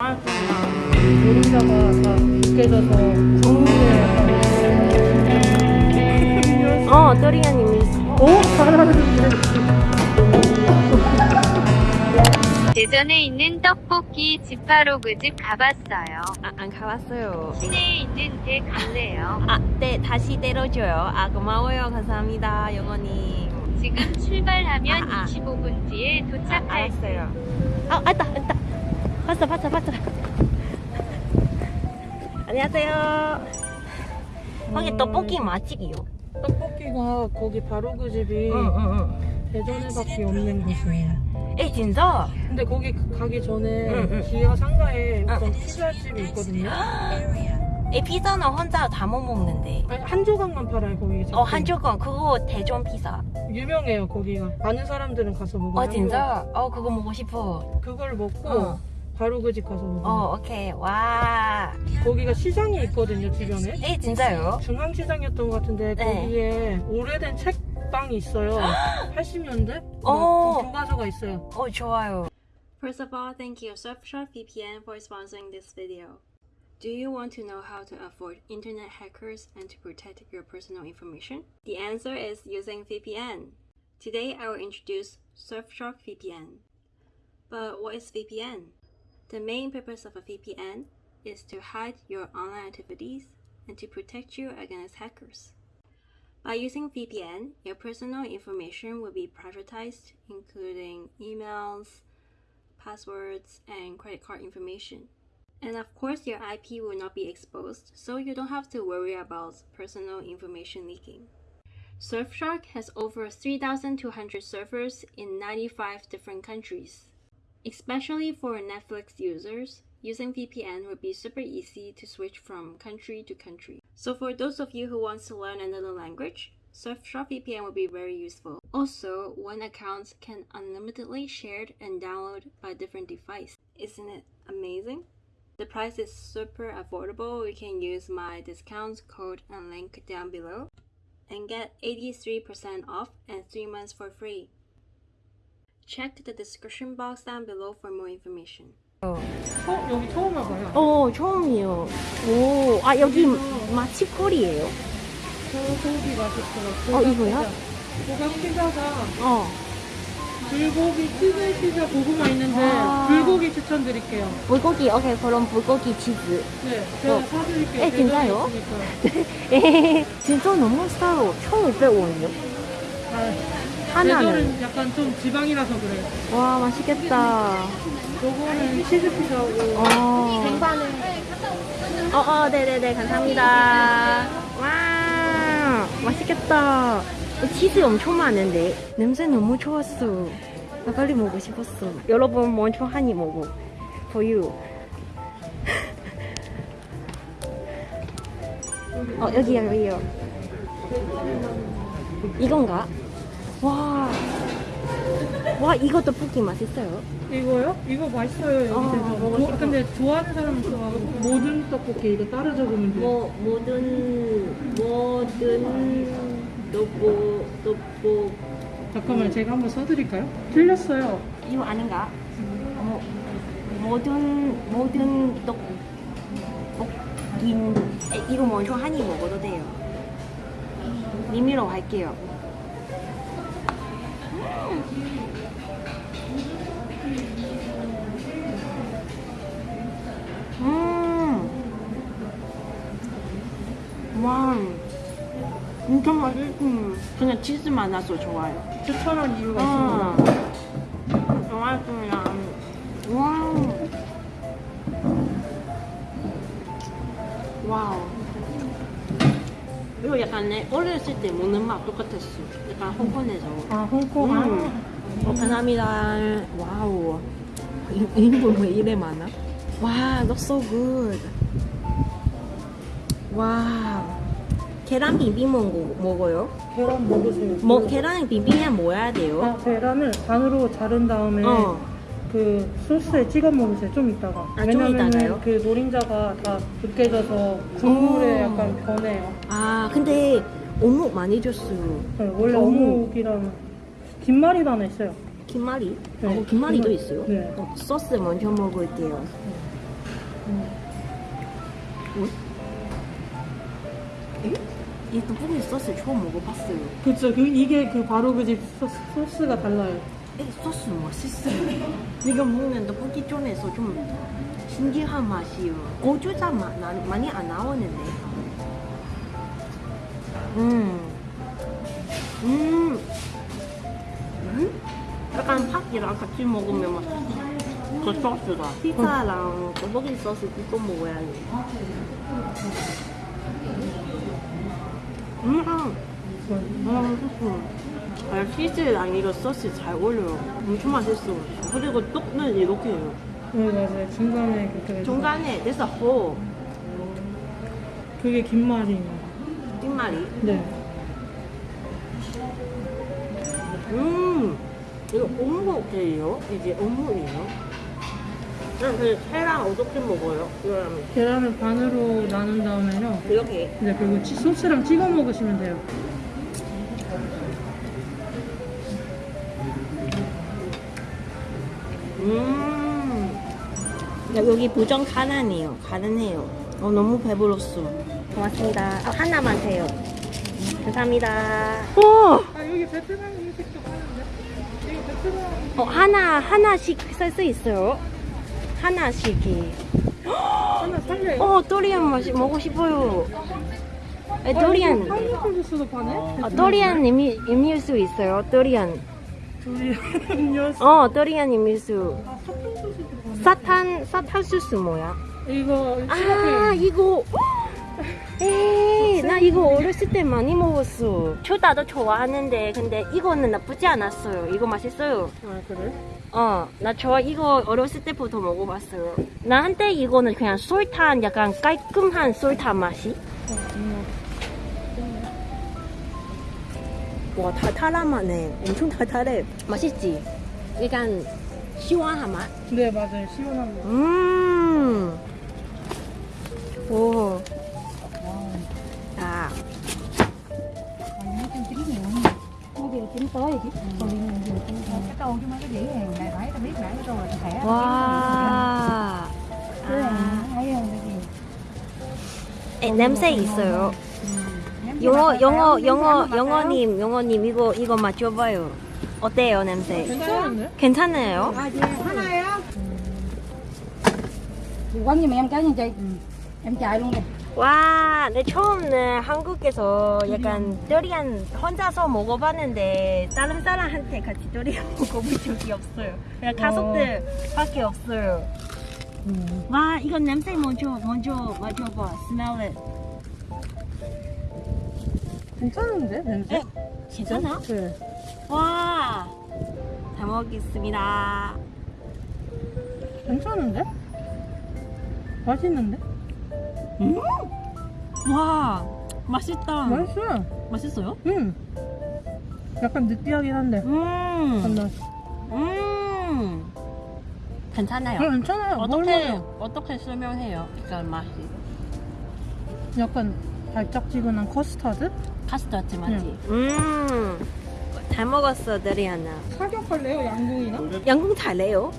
노른자가 다 으깨져서 국물에 어, 또리아님이. 오? 잘하는데 대전에 있는 떡볶이 지파로그 집 가봤어요. 아, 안 가봤어요. 시내에 있는 데 갈래요. 아, 네, 다시 때려줘요. 아, 고마워요. 감사합니다, 영원히. 지금 출발하면 아, 아. 25분 뒤에 아, 도착할 알았어요. 아, 왔다, 왔다. 봤어, 봤어, 봤어. 안녕하세요. 거기 음. 떡볶이 맛집이요. 떡볶이가 거기 바로 그 집이 응, 응, 응. 대전에밖에 없는 곳이에요 에, 진짜? 근데 거기 가기 전에 응, 응. 지하 상가에 응. 어떤 피자집이 있거든요 에, 피자는 혼자 다 못 먹는데. 아니, 한 조각만 팔아요 거기 어, 한 조건 그거 대전 피자. 유명해요 거기가 아는 사람들은 가서 먹어요 어, 진짜? 어, 그거 먹고 싶어. 그걸 먹고 어. 바로 그 집 가서 먹어요 어, 오케이. 와. 거기가 시장이 있거든요 주변에 에, 진짜요? 중앙시장이었던 것 같은데 네. 거기에 오래된 책방이 있어요 80년대? 어. 교과서가 있어요 어, 좋아요. First of all, thank you Surfshark VPN for sponsoring this video. Do you want to know how to avoid internet hackers and to protect your personal information? The answer is using VPN. Today I will introduce Surfshark VPN. But what is VPN? The main purpose of a VPN is to hide your online activities and to protect you against hackers. By using VPN, your personal information will be privatized, including emails, passwords, and credit card information. And of course, your IP will not be exposed, so you don't have to worry about personal information leaking. Surfshark has over 3,200 servers in 95 different countries. Especially for Netflix users, using VPN would be super easy to switch from country to country. So for those of you who want to learn another language, Surfshark VPN would be very useful. Also, one account can unlimitedly shared and download by different device. Isn't it amazing? The price is super affordable. You can use my discount code and link down below and get 83% off and 3 months for free. Check the description box down below for more information. 어, 여기 처음 와봐요 어, 처음이요. 오, 아, 여기 마치콜이에요? 소고기 맛있어요 어, 이거야? 고각 피자가 어. 불고기 치즈 피자 고구마 있는데 아. 불고기 추천드릴게요 불고기, 오케이. 그럼 불고기 치즈. 네 제가 어. 사드릴게요 에, 진짜요? 진짜 너무 싸요. 1,500원이요? 하나는. 약간 좀 지방이라서 그래요 와, 맛있겠다. 요거는 치즈 피자고 어. 어, 어, 네네네, 감사합니다. 와, 맛있겠다. 치즈 엄청 많은데. 냄새 너무 좋았어. 나 빨리 먹고 싶었어. 여러분, 먼저 한입 먹어. For you. 어, 여기요, 여기요. 이건가? 와. 와, 이거 떡볶이 맛있어요. 이거요? 이거 맛있어요 여기 먹고 조- 싶어. 근데 좋아하는 사람은 좋아하고 모든 떡볶이 이거 따로 적으면 돼요 뭐 모든 모든 떡볶 떡볶 잠깐만 제가 한번 써드릴까요? 틀렸어요 이거 아닌가? 뭐 모든 모든 떡볶이 에, 이거 먼저 한입 먹어도 돼요. 미미로 할게요. 음. 와. 진짜 맛있음. 그냥 치즈 많아서 좋아요. 추천한 이유가 아, 있습니다 좋았습니다. 와. Wow. 이거 약간 내 어렸을 때 먹는 맛 똑같았어. 약간 홍콩에서. 아 홍콩 음. 어, 감사합니다. Wow. 이- 인분 왜 이래 많아? 와, looks so good. 와. 계란 비빔 먹고 먹어요? 아, 계란 먹으세요 뭐 계란 비빔면 뭐야 돼요? 아, 계란을 반으로 자른 다음에 어. 그 소스에 찍어 먹으세요 좀 이따가 아, 좀 왜냐면은 이따가요? 그 노린자가 다 으깨져서 국물에 오. 약간 변해요 아 근데 어묵 많이 줬어요. 네, 원래 어묵. 어묵이랑 김말이도 하나 있어요 김말이? 네, 어, 김말이도 김말. 있어요? 네. 어, 소스 먼저 먹을게요. 이 떡볶이 소스 처음 먹어봤어요. 그쵸. 그, 이게 그 바로 그 집 소스, 소스가 달라요. 이 소스 맛있어요. 이거 먹는 떡볶이 중에서 좀 신기한 맛이요. 고추장 맛 나- 많이 안 나오는데. 음. 음. 음? 약간 ผั이랑 같이 먹으면 맛있어. 그 소스가. 피자랑 떡볶이 소스 이거 먹어야 돼. 음. 음, 맛있어. 아, 치즈랑 이거 소스 잘 어울려요. 엄청 맛있어. 그리고 떡은 이렇게 해요. 네, 맞아요. 중간에 그렇게. 중간에 a hole. 그게 김말이에요. 뒷말이. 네. 음, 이거 어묵이에요? 이게 어묵이에요? 그 회랑 어떻게 먹어요? 이거랑 계란을 반으로 나눈 다음에요. 이렇게. 이제 그리고 치- 소스랑 찍어 먹으시면 돼요. 음. 야, 여기 부정 가난해요. 가난해요. 어, 너무 배불렀어. 고맙습니다. 아, 하나만 돼요. 감사합니다. 오! 아 여기 베트남 음식도 파는데? 여기 베트남 어, 하나, 하나씩 살 수 있어요. 하나씩이. 하나 살려요? 어, 도리안 맛이 먹고 싶어요. 에, 도리안. 파인애플 주스도 파네? 어, 도리안 이미, 이밀수 있어요. 도리안. 음료수 어. 아 소스도 파네 사탄, 사탄 소스 뭐야? 이거 아, 이거. 에이, 나 이거 어렸을 때 많이 먹었어. 초다도 좋아하는데, 근데 이거는 나쁘지 않았어요. 이거 맛있어요. 아 그래? 어, 나저 이거 어렸을 때부터 먹어봤어요. 나 한때 이거는 그냥 솔탄, 약간 깔끔한 솔탄 맛이. 어, 정 와, 달달하네. 엄청 달달해. 맛있지? 약간 시원한 맛? 네 맞아요 시원한 거 음. 오. 아. 와. 아. 냄새 있어요. 영어, 영어, 영어, 영어님, 영어님, 이거, 이거 맞춰봐요. 어때요, 냄새? 괜찮은데? 괜찮아요? em cái chị em chạy luôn đi 와, 내 처음에 한국에서 약간 도리안 혼자서 먹어봤는데 다른 사람한테 같이 도리안 먹어본 적이 없어요. 그냥 가족들밖에 없어요. 와, 이건 냄새 먼저 먼저 맡아봐. Smell it. 괜찮은데 냄새? 에? 괜찮아? 네 와, 잘 먹겠습니다. 괜찮은데? 맛있는데? 음, 와, 맛있다. 맛있어 맛있어요? 음 약간 느끼하긴 한데 음, 간다 음, 괜찮아요. 어, 괜찮아요 어떻게. 어떻게 설명해요? 이런 맛이 약간 달짝지근한 커스터드? 카스터드 맛이. 음, 잘 먹었어, 데리아나. 사격할래요 양궁이나? 양궁 잘해요?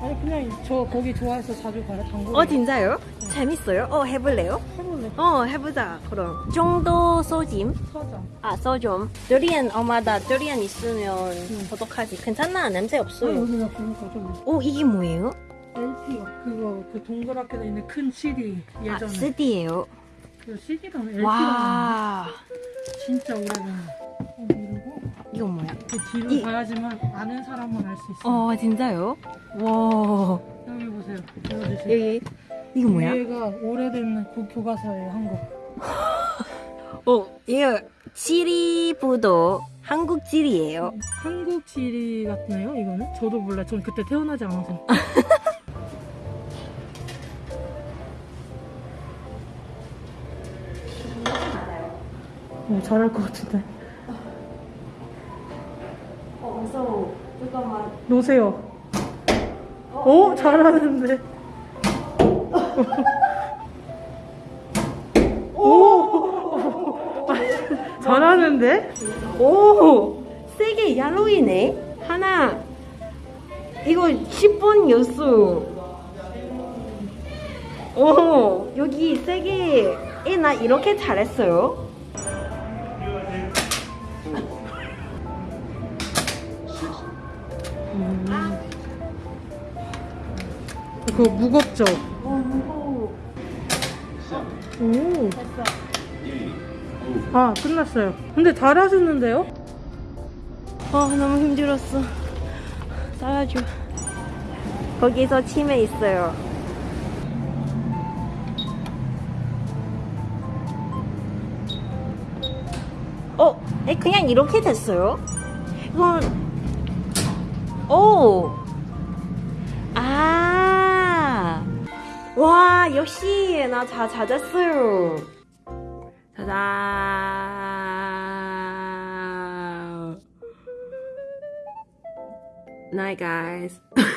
아니 그냥 저 거기 좋아해서 자주 가요 당구 어 진짜요? 재밌어요? 어 해볼래요? 해볼래 어 해보자. 그럼 정도 소짐. 서자 아 소좀. 데리안 엄마다 데리안 있으면 어떡하지? 괜찮나? 냄새 어, 없어요. 여기가 보니까 좀오 이게 뭐예요? LP가 그거 그 동그랗게 돼 있는 큰 CD 아 예전에 CD예요. 그 CD랑 LP가 와 진짜 오래된 거 어, 이러고 이거 뭐야? 그 뒤로 이- 가야지만 아는 사람만 알 수 있어. 어 진짜요? 와. 여기 보세요. 보여주세요. 여기 이거 뭐야? 얘가 오래된 그 교과서예요 한국 어 이거 지리부도 한국 지리예요. 한국 지리 같나요 이거는? 저도 몰라. 전 그때 태어나지 않아서 어, 잘할 것 같은데 어 무서워. 잠깐만. 놓으세요 오 잘하는데 오 잘하는데 오 세게 얄로이네. 하나 이거 10번 연수. 오, 여기 세게. 에, 나 이렇게 잘했어요. 그거 무겁죠? 오, 오. 아, 끝났어요. 근데 잘하셨는데요? 아, 너무 힘들었어. 싸가지고. 거기서 치매 있어요. 어, 에, 그냥 이렇게 됐어요? 이건, 오! 와, 역시, 나 자, 찾았어요. 짜잔. Night, guys.